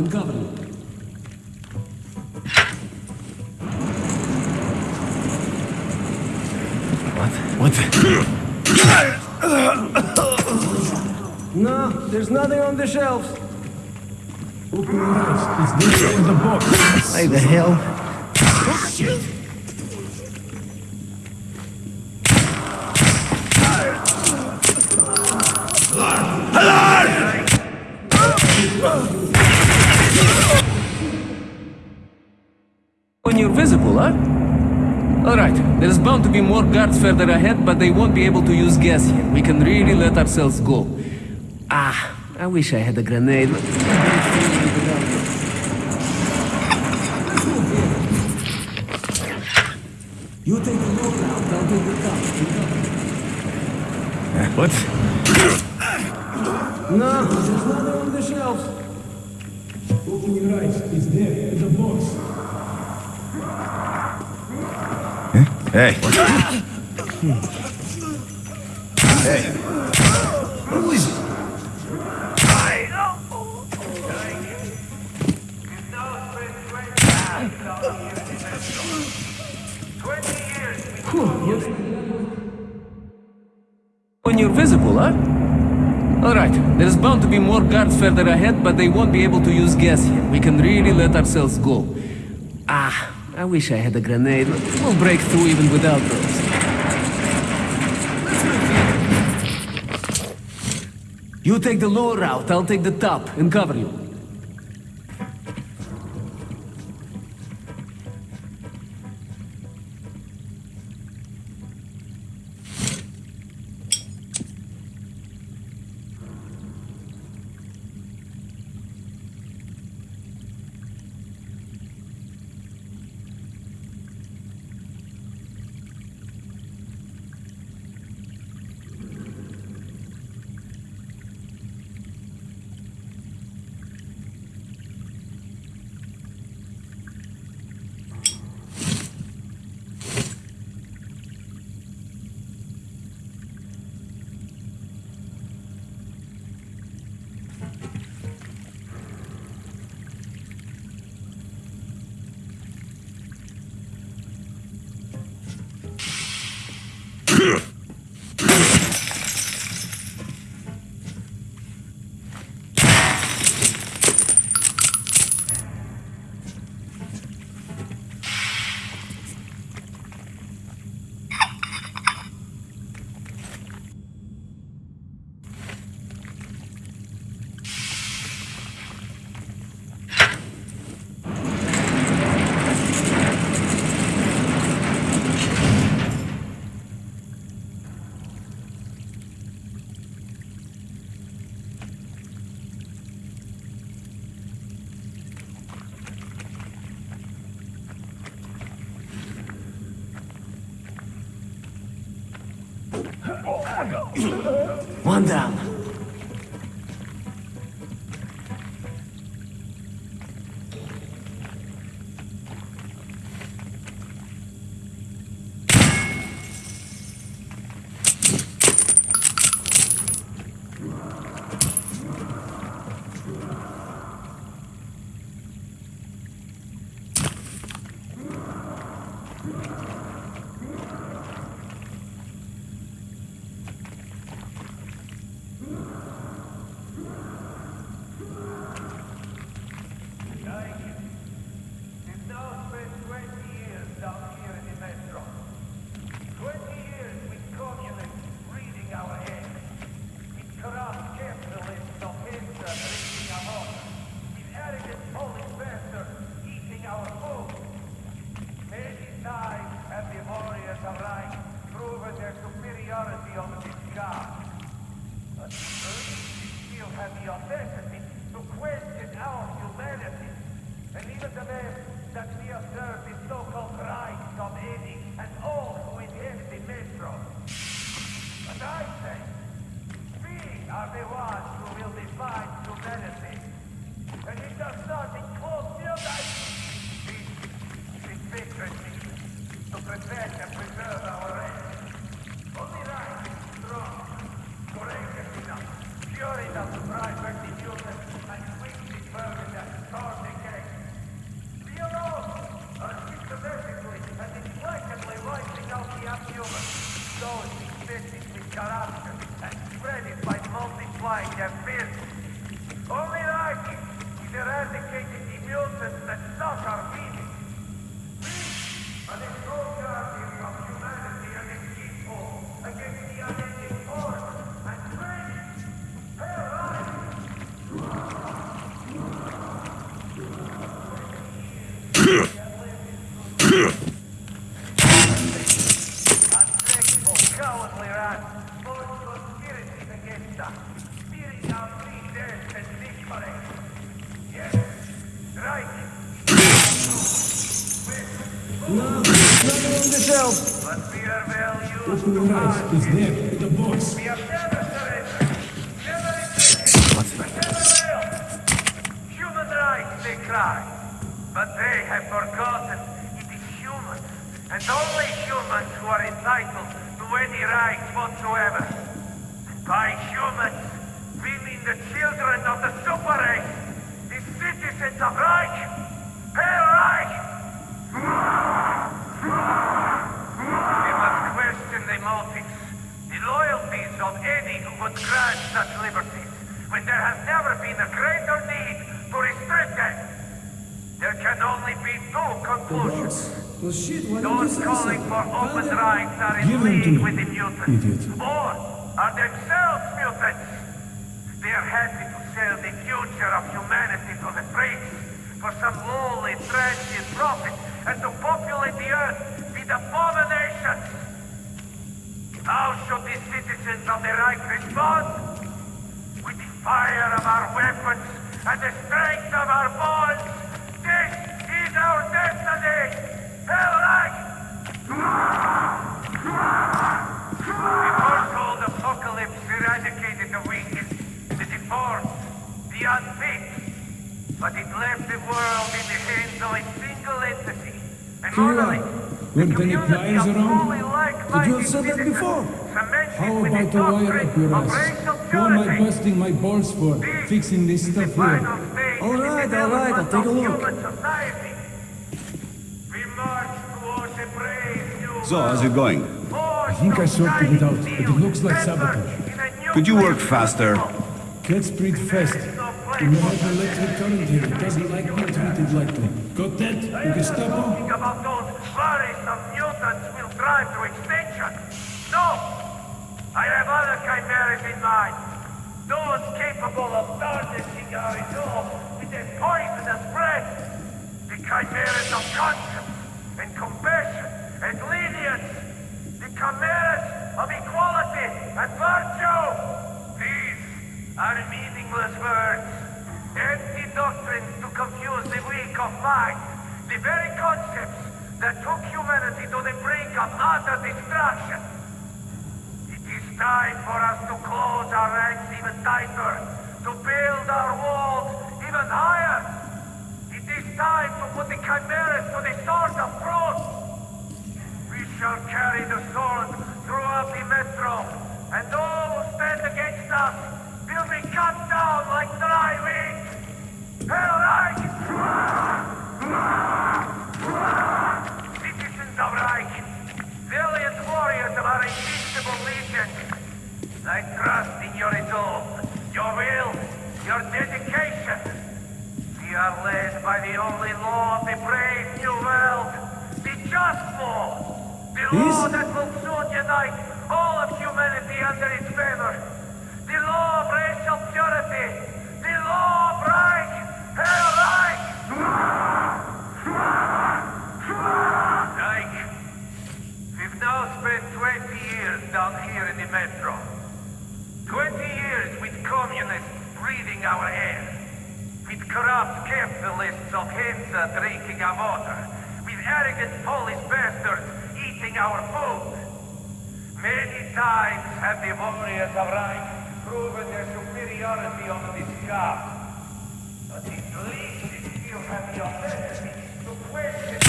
and cover you. What the? No, there's nothing on the shelves. Open Who can't the box? Why the hell? Oh, when guards further ahead, but they won't be able to use gas here. We can really let ourselves go. Ah, I wish I had a grenade. You take the low route, I'll take the top. What? No, there's nothing on the shelves. Open your eyes. It's there, in the box. Hey. Hey. Who is it? When you're visible, huh? Alright, there's bound to be more guards further ahead, but they won't be able to use gas here. We can really let ourselves go. Ah, I wish I had a grenade. We'll break through even without those. You take the lower route, I'll take the top and cover you. One down. It's there, the loyalties of any who would grant such liberties, when there has never been a greater need to restrict them. There can only be two conclusions. Well, shit, Those calling for open them. rights are in Give them to league with the mutants. idiot. Or are themselves mutants. They are happy to sell the future of humanity to the priests for some lowly, transient profit and to populate the earth citizens of the Reich respond? With the fire of our weapons and the strength of our bonds. This is our destiny! Hell Reich! The foretold apocalypse eradicated the weak, the deformed, the unfit. But it left the world in the hands of a single entity. And morally, are. the community of around? fully you have said that like-minded before. citizens How with the about a wire up doctrine your of ass? racial Who am I busting my balls for? Fixing this stuff final here. stage All in the right, all right, I'll take a look. human society. We march towards a brave new So, how's it going? I think I sorted it out, but it looks like sabotage. Could you work faster? Let's breathe fast. We have electric current here. It doesn't like being treated lightly. Got that? You Gestapo? Think about those worrisome mutants will drive to extinction. I have other chimeras in mind. Those capable of tarnishing our resolve with their poisonous breath. The chimeras of conscience and compassion time for us to close our ranks even tighter, to build our walls even higher. It is time to put the chimeras to the sword of truth. We shall carry law. our foes. Many times have the warriors of Rhine proven their superiority on this card. But it pleases you have the audacity to question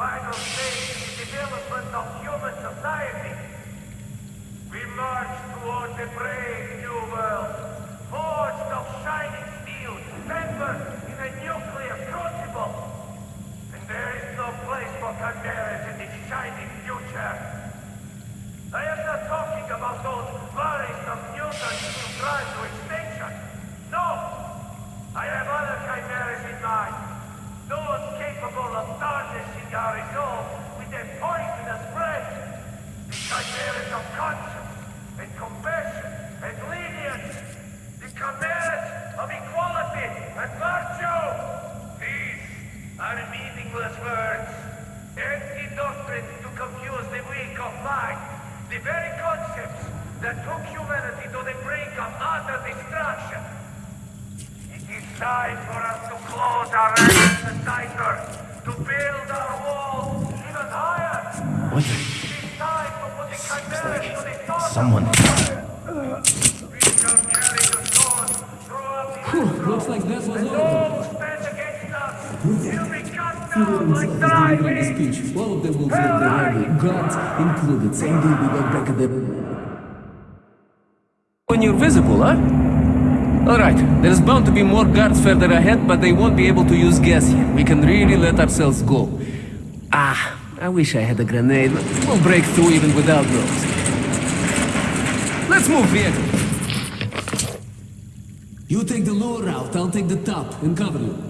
vital stage in the development of human society. We march towards a brave new world, forged of shining steel, tempered in a nuclear crucible. And there is no place for chimeras in this shining future. I am not talking about those worries of mutants who try to. time for us to close our ranks and tighter, to build our walls even higher. What the? Like someone. Whew, looks like this was over. Like speech. All of them will feel the rival, gods included. Some will be back the... When you're visible, huh? Alright, there's bound to be more guards further ahead, but they won't be able to use gas here. We can really let ourselves go. Ah, I wish I had a grenade. We'll break through even without those. Let's move, here. You take the lower route, I'll take the top and cover you.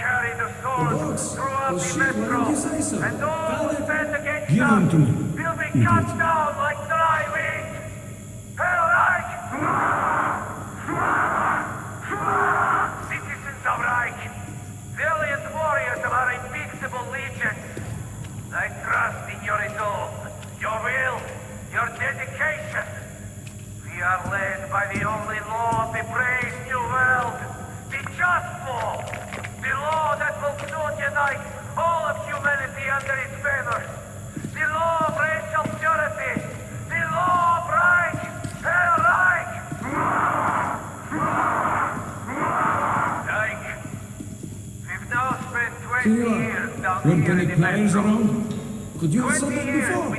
carry the sword the throughout well, the shit, metro, and all who stand against Give will be cut down. Pure? Weren't any players around? Could you have said that before?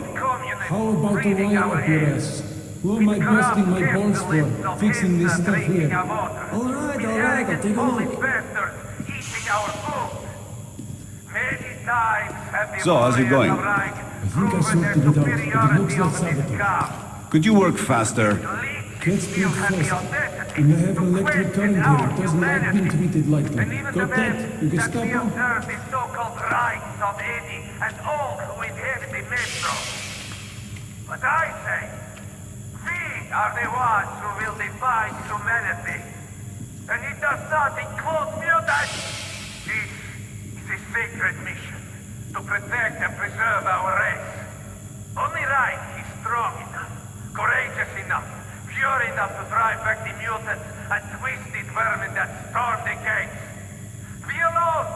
How about wire up your ass? Who am I busting my balls for, fixing this stuff here? Alright, alright, I'll take a look. So, how's it going? I think I sorted it out, but it looks like sabotage. Could you work faster? Let's build faster. And you have an electric current here. It does not like being treated like that. Got that? The Gestapo? That we observe the so-called rights of any and all who inherit the metro. But I say, we are the ones who will divide humanity. And it does not include me that. This is a sacred mission to protect and preserve our race. Only right is strong enough, courageous enough, pure enough to the mutants and twisted vermin that storm the gates. We alone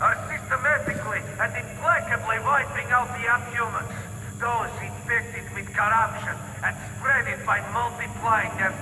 are systematically and implacably wiping out the abhumans, those infected with corruption and spread it by multiplying their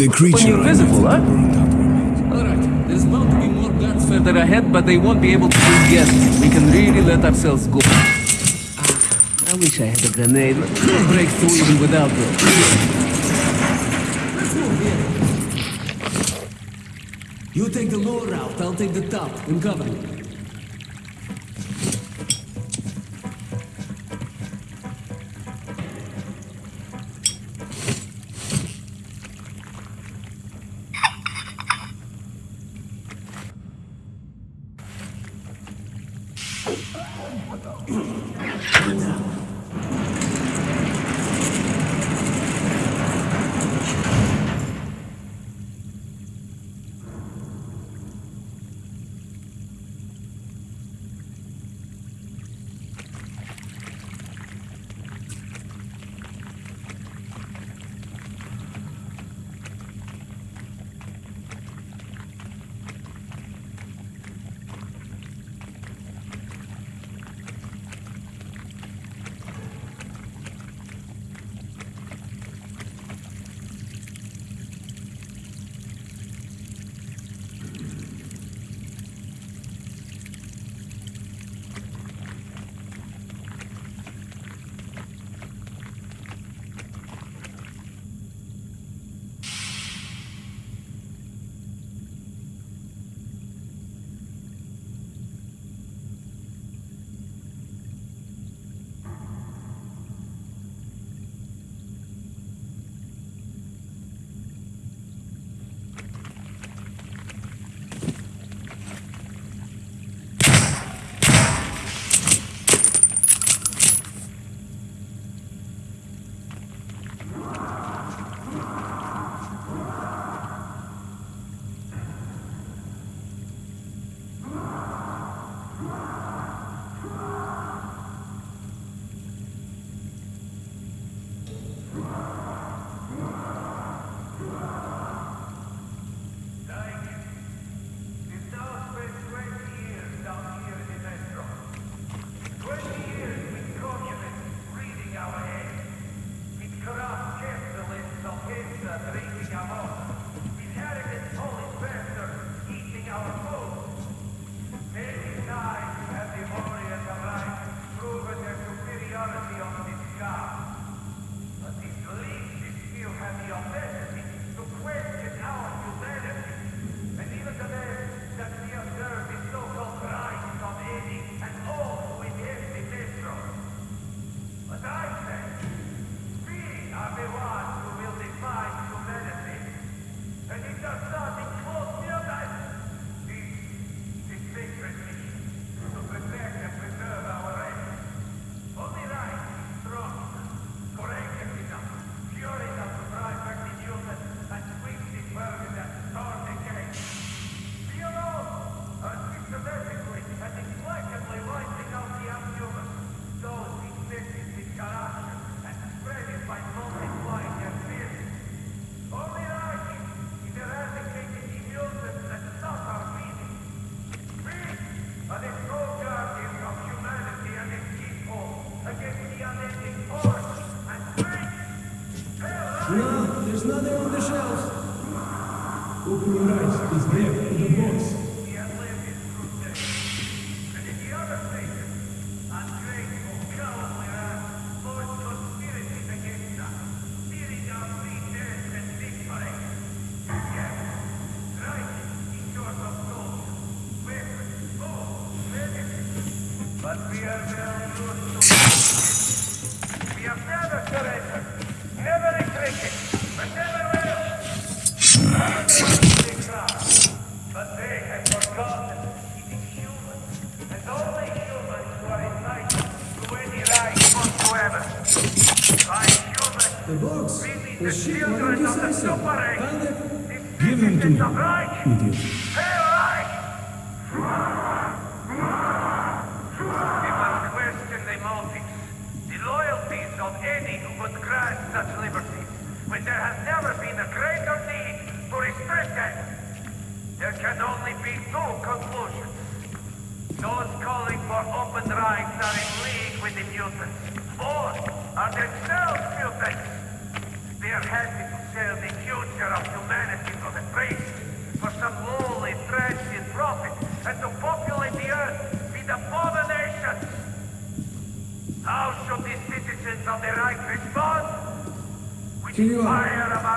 The creature. When you're visible, huh? Alright, there's bound to be more guards further ahead, but they won't be able to guess. We can really let ourselves go. Ah, I wish I had a grenade. We'll break through even without it. You take the lower route, I'll take the top, and cover it.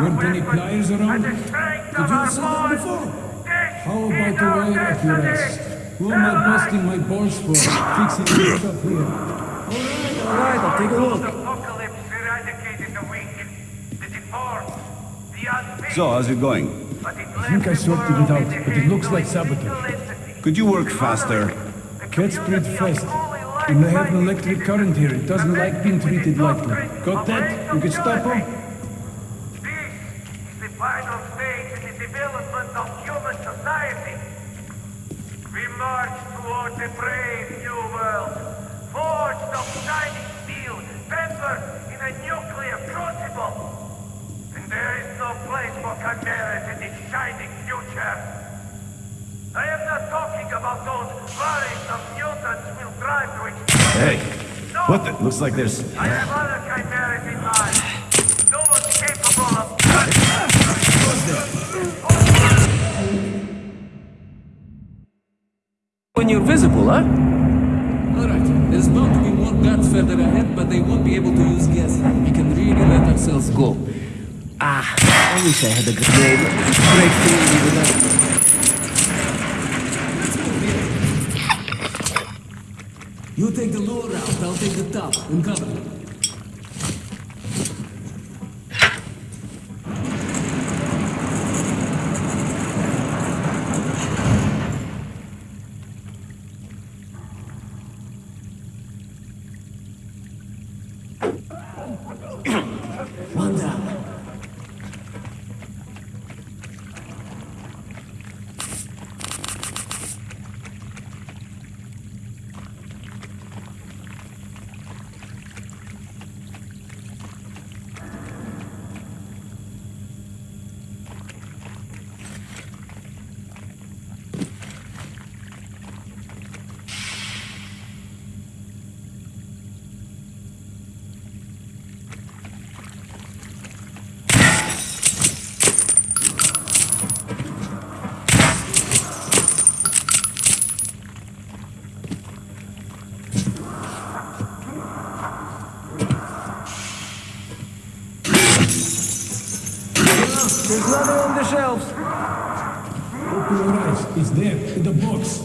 Were any pliers around? Did you say that before? How about the wire at your ass? Who am I busting my balls for? Fixing this up here. Alright, alright, I'll take a look. So, how's it going? I think I sorted it out, but it looks like sabotage. Could you work faster? Cats breed fast. And they have an electric current here. It doesn't like being treated lightly. Got that? You can stop them? Looks like there's... I have other chimeras in mind. No one's capable of... When you're visible, huh? Alright, there's bound to be more guards further ahead, but they won't be able to use gas. We can really let ourselves go. Ah, I wish I had a grenade. shelves. Open your eyes. It's there, in the box.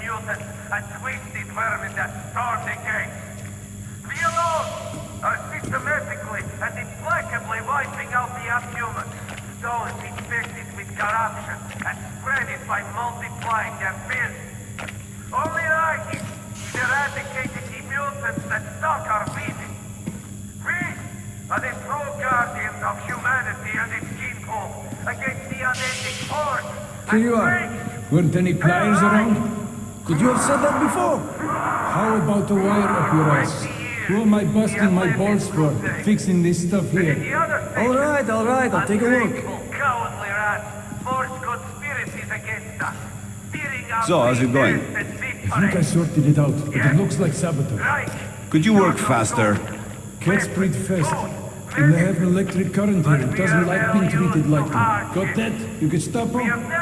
Mutants and twisted vermin that storm the gates. We alone are systematically and implacably wiping out the unhumans, those infected with corruption and spread it by multiplying their fears. Only right is eradicating the mutants that stalk our meeting. We are the true guardians of humanity and its people against the unending horde. Here you are. Weren't any pliers around? Could you have said that before? How about the wire up your ass? Who am I busting my balls for, fixing this stuff here? All right, all right, I'll take a look. So, how's it going? I think I sorted it out, but it looks like sabotage. Could you work faster? Cats breed fast, and they have an electric current here. It doesn't like being treated like that. Got that? You can stop them?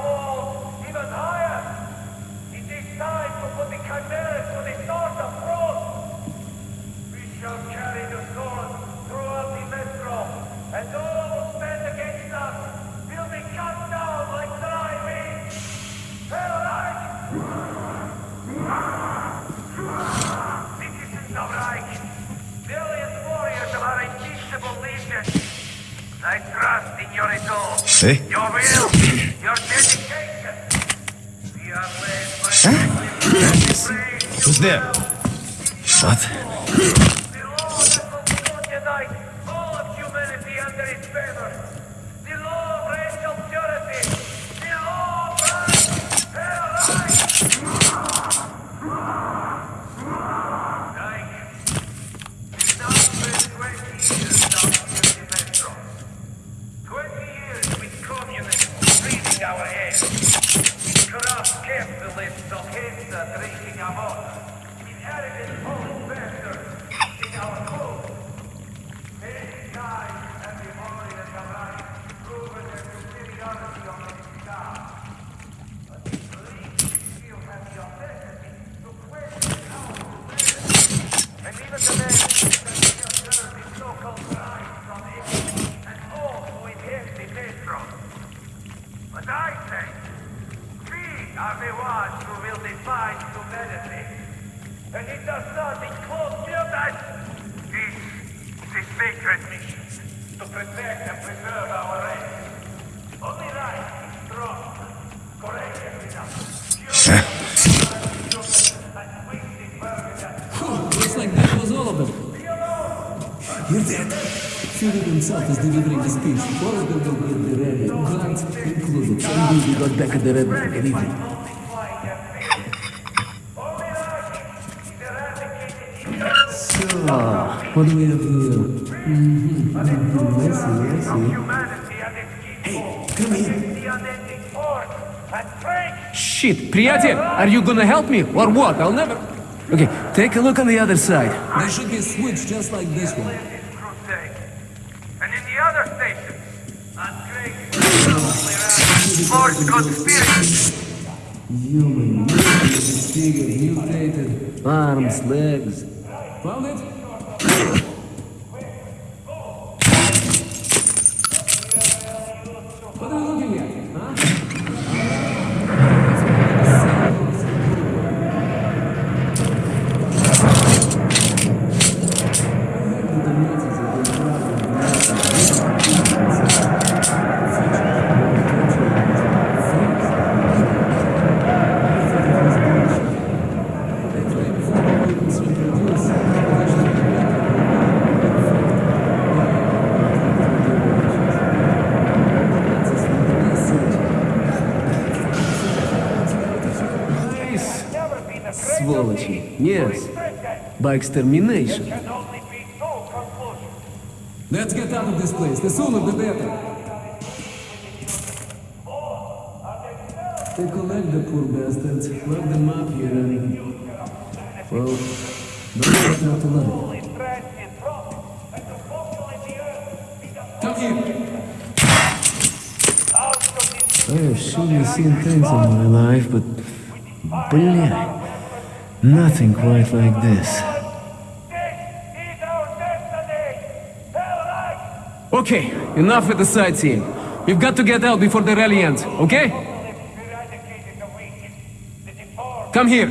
resolve. Your will, your dedication. We are led by huh? Who's there? What? And we got back at the Red Line. Good evening. So, what do we have here? Mm-hmm, mm-hmm. I see, I see. Humanity and its Hey, come here. the unending force and strength. Shit, приятель, are you gonna help me or what? I'll never. Okay, take a look on the other side. There should be a switch just like this one. Forced conspiracy. Human, disfigured, mutated, arms, legs. Found it? By extermination. Can only be two conclusions. Let's get out of this place. The sooner the better. They collect the poor bastards, lock them up here and... Well, don't get out alive. Interest in profit and to populate the earth with the Come here. out of this I have surely seen things in my life, but... Блядь. Nothing quite like this. This Okay, enough with the sightseeing. We've got to get out before the rally ends, okay? Come here.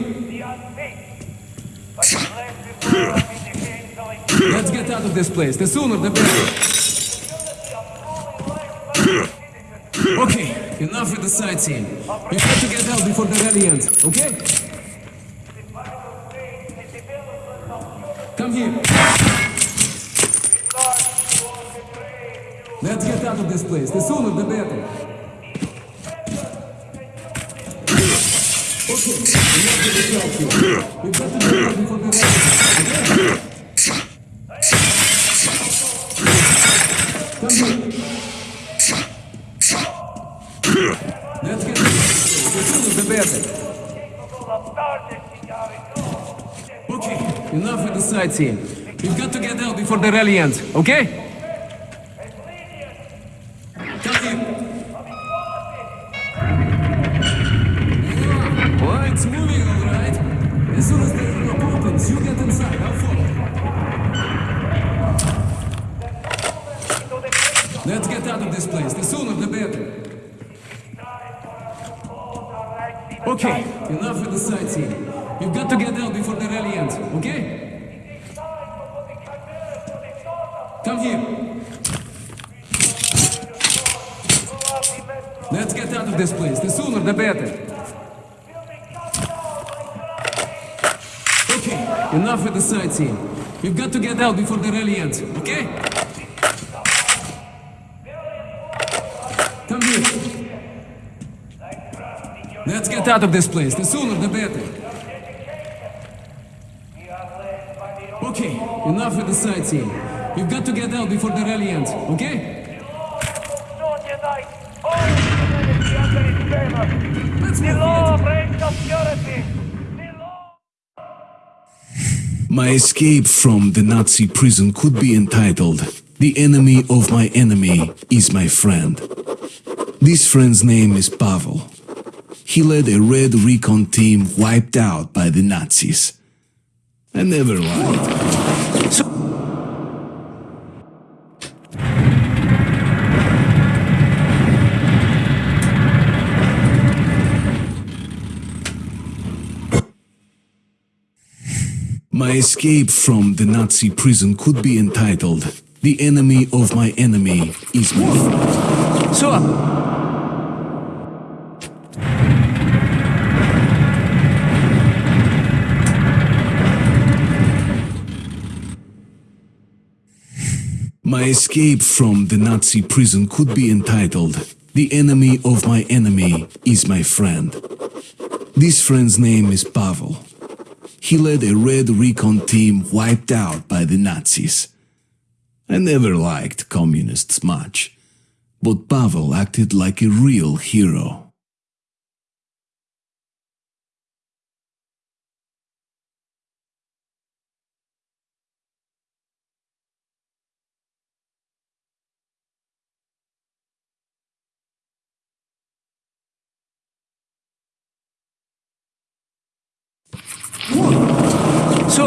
Let's get out of this place. The sooner the better. Okay, enough with the sightseeing. We've got to get out before the rally ends, okay? Come here. Let's get out of this place. The sooner the better. Okay. We've got to the here. Let's get the sooner the better. Okay, enough with the sightseeing. We've got to get out before the rally ends, okay? Okay? Come here. Let's get out of this place. The sooner the better. Okay, enough with the sightseeing. We've got to get out before the rally ends, okay? My escape from the Nazi prison could be entitled The Enemy of My Enemy is My Friend. This friend's name is Pavel. He led a red recon team wiped out by the Nazis. I never lied. So My escape from the Nazi prison could be entitled The Enemy of My Enemy is My Friend. So, uh, My escape from the Nazi prison could be entitled The Enemy of My Enemy is My Friend. This friend's name is Pavel. He led a red recon team wiped out by the Nazis. I never liked communists much, but Pavel acted like a real hero.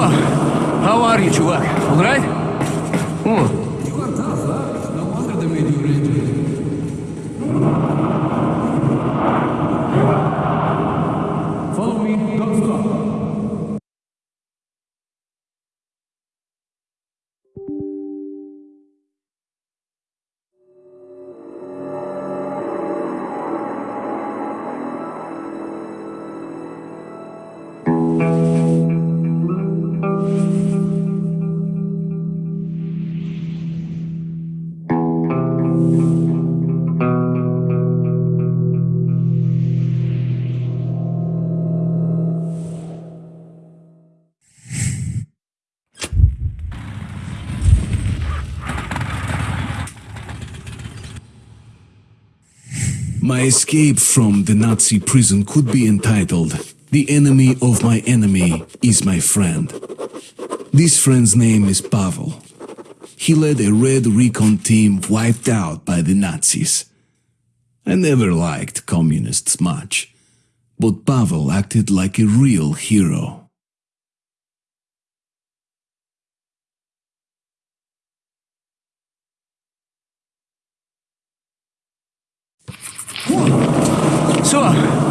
How are you, чувак? All My escape from the Nazi prison could be entitled The Enemy of My Enemy is My Friend. This friend's name is Pavel. He led a red recon team wiped out by the Nazis. I never liked communists much, but Pavel acted like a real hero. 署は